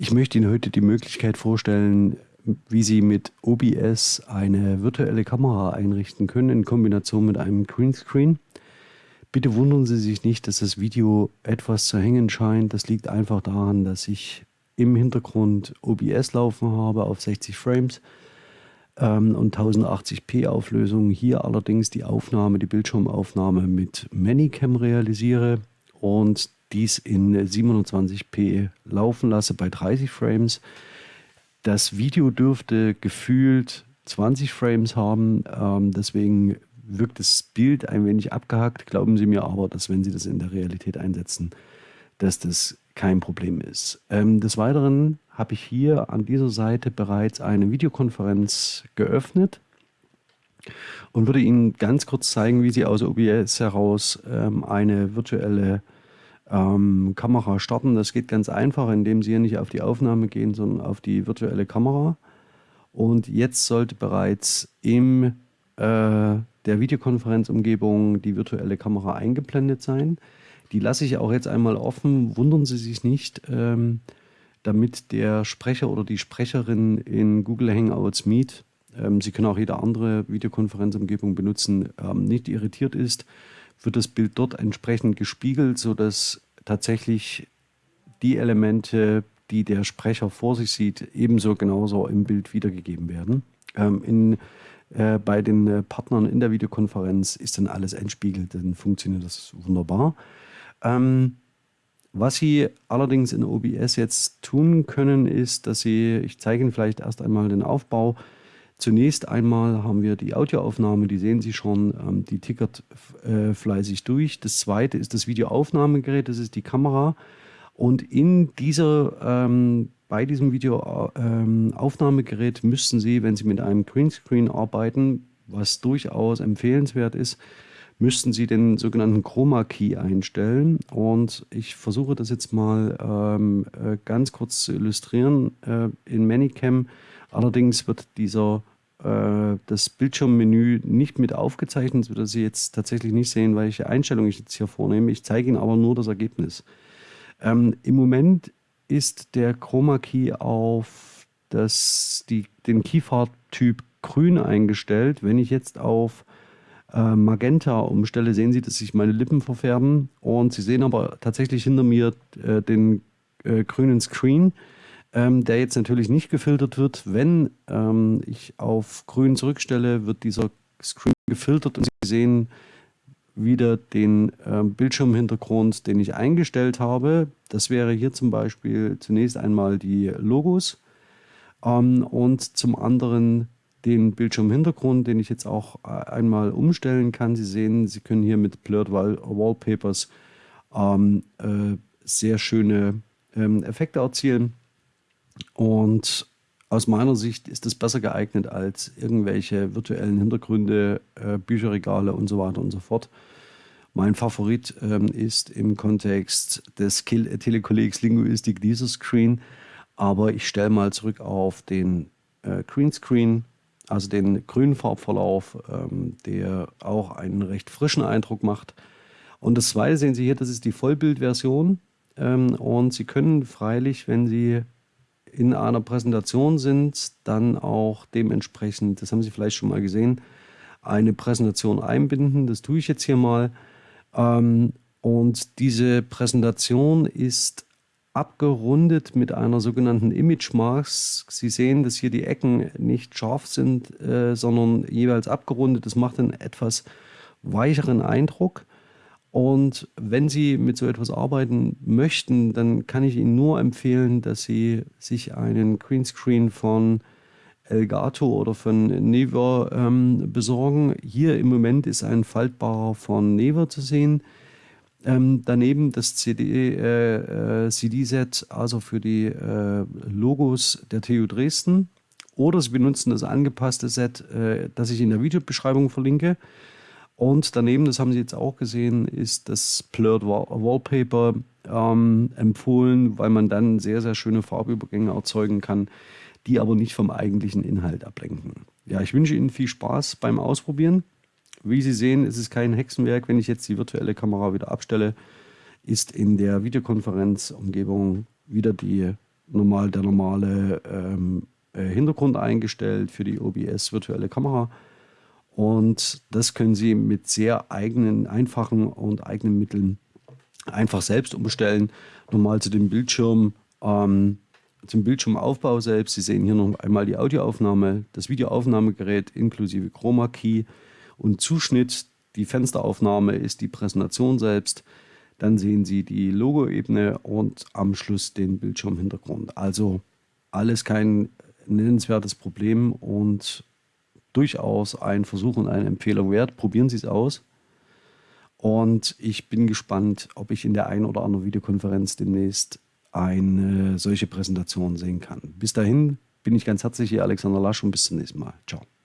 Ich möchte Ihnen heute die Möglichkeit vorstellen, wie Sie mit OBS eine virtuelle Kamera einrichten können in Kombination mit einem Greenscreen. Bitte wundern Sie sich nicht, dass das Video etwas zu hängen scheint. Das liegt einfach daran, dass ich im Hintergrund OBS laufen habe auf 60 Frames ähm, und 1080p Auflösung. Hier allerdings die Aufnahme, die Bildschirmaufnahme mit Manicam realisiere und dies in 27p laufen lasse bei 30 Frames. Das Video dürfte gefühlt 20 Frames haben, ähm, deswegen wirkt das Bild ein wenig abgehackt. Glauben Sie mir aber, dass wenn Sie das in der Realität einsetzen, dass das kein Problem ist. Ähm, des Weiteren habe ich hier an dieser Seite bereits eine Videokonferenz geöffnet und würde Ihnen ganz kurz zeigen, wie Sie aus OBS heraus ähm, eine virtuelle ähm, Kamera starten. Das geht ganz einfach, indem Sie hier nicht auf die Aufnahme gehen, sondern auf die virtuelle Kamera. Und jetzt sollte bereits im äh, der Videokonferenzumgebung die virtuelle Kamera eingeblendet sein. Die lasse ich auch jetzt einmal offen, wundern Sie sich nicht, ähm, damit der Sprecher oder die Sprecherin in Google Hangouts Meet, ähm, Sie können auch jede andere Videokonferenzumgebung benutzen, ähm, nicht irritiert ist wird das Bild dort entsprechend gespiegelt, sodass tatsächlich die Elemente, die der Sprecher vor sich sieht, ebenso genauso im Bild wiedergegeben werden. Ähm, in, äh, bei den äh, Partnern in der Videokonferenz ist dann alles entspiegelt, dann funktioniert das wunderbar. Ähm, was Sie allerdings in OBS jetzt tun können, ist, dass Sie, ich zeige Ihnen vielleicht erst einmal den Aufbau, Zunächst einmal haben wir die Audioaufnahme, die sehen Sie schon, ähm, die tickert äh, fleißig durch. Das zweite ist das Videoaufnahmegerät, das ist die Kamera. Und in dieser, ähm, bei diesem Videoaufnahmegerät ähm, müssten Sie, wenn Sie mit einem Greenscreen arbeiten, was durchaus empfehlenswert ist, müssten Sie den sogenannten Chroma Key einstellen. Und ich versuche das jetzt mal äh, ganz kurz zu illustrieren. Äh, in Manicam Allerdings wird dieser, äh, das Bildschirmmenü nicht mit aufgezeichnet, das wird Sie jetzt tatsächlich nicht sehen, welche Einstellung ich jetzt hier vornehme. Ich zeige Ihnen aber nur das Ergebnis. Ähm, Im Moment ist der Chroma Key auf das, die, den Keyfarbtyp grün eingestellt. Wenn ich jetzt auf äh, Magenta umstelle, sehen Sie, dass sich meine Lippen verfärben und Sie sehen aber tatsächlich hinter mir äh, den äh, grünen Screen ähm, der jetzt natürlich nicht gefiltert wird. Wenn ähm, ich auf grün zurückstelle, wird dieser Screen gefiltert und Sie sehen wieder den äh, Bildschirmhintergrund, den ich eingestellt habe. Das wäre hier zum Beispiel zunächst einmal die Logos ähm, und zum anderen den Bildschirmhintergrund, den ich jetzt auch äh, einmal umstellen kann. Sie sehen, Sie können hier mit Blurred Wall Wallpapers ähm, äh, sehr schöne ähm, Effekte erzielen. Und aus meiner Sicht ist es besser geeignet als irgendwelche virtuellen Hintergründe, äh, Bücherregale und so weiter und so fort. Mein Favorit ähm, ist im Kontext des Telekollegs Linguistik dieser Screen, aber ich stelle mal zurück auf den äh, Greenscreen, also den grünen Farbverlauf, ähm, der auch einen recht frischen Eindruck macht. Und das zweite sehen Sie hier, das ist die Vollbildversion. Ähm, und Sie können freilich, wenn Sie in einer Präsentation sind, dann auch dementsprechend, das haben Sie vielleicht schon mal gesehen, eine Präsentation einbinden. Das tue ich jetzt hier mal. Ähm, und diese Präsentation ist abgerundet mit einer sogenannten Image Mask. Sie sehen, dass hier die Ecken nicht scharf sind, äh, sondern jeweils abgerundet. Das macht einen etwas weicheren Eindruck. Und wenn Sie mit so etwas arbeiten möchten, dann kann ich Ihnen nur empfehlen, dass Sie sich einen Greenscreen von Elgato oder von Never ähm, besorgen. Hier im Moment ist ein faltbarer von Never zu sehen. Ähm, daneben das CD, äh, äh, CD-Set, also für die äh, Logos der TU Dresden. Oder Sie benutzen das angepasste Set, äh, das ich in der Videobeschreibung verlinke. Und daneben, das haben Sie jetzt auch gesehen, ist das Blurred Wallpaper ähm, empfohlen, weil man dann sehr, sehr schöne Farbübergänge erzeugen kann, die aber nicht vom eigentlichen Inhalt ablenken. Ja, ich wünsche Ihnen viel Spaß beim Ausprobieren. Wie Sie sehen, ist es kein Hexenwerk. Wenn ich jetzt die virtuelle Kamera wieder abstelle, ist in der Videokonferenzumgebung wieder die normal der normale ähm, äh, Hintergrund eingestellt für die OBS virtuelle Kamera. Und das können Sie mit sehr eigenen, einfachen und eigenen Mitteln einfach selbst umstellen. Normal zu dem Bildschirm, ähm, zum Bildschirmaufbau selbst. Sie sehen hier noch einmal die Audioaufnahme, das Videoaufnahmegerät inklusive Chroma Key und Zuschnitt. Die Fensteraufnahme ist die Präsentation selbst. Dann sehen Sie die Logo-Ebene und am Schluss den Bildschirmhintergrund. Also alles kein nennenswertes Problem und durchaus ein Versuch und eine Empfehlung wert. Probieren Sie es aus. Und ich bin gespannt, ob ich in der einen oder anderen Videokonferenz demnächst eine solche Präsentation sehen kann. Bis dahin bin ich ganz herzlich hier, Alexander Lasch, und bis zum nächsten Mal. Ciao.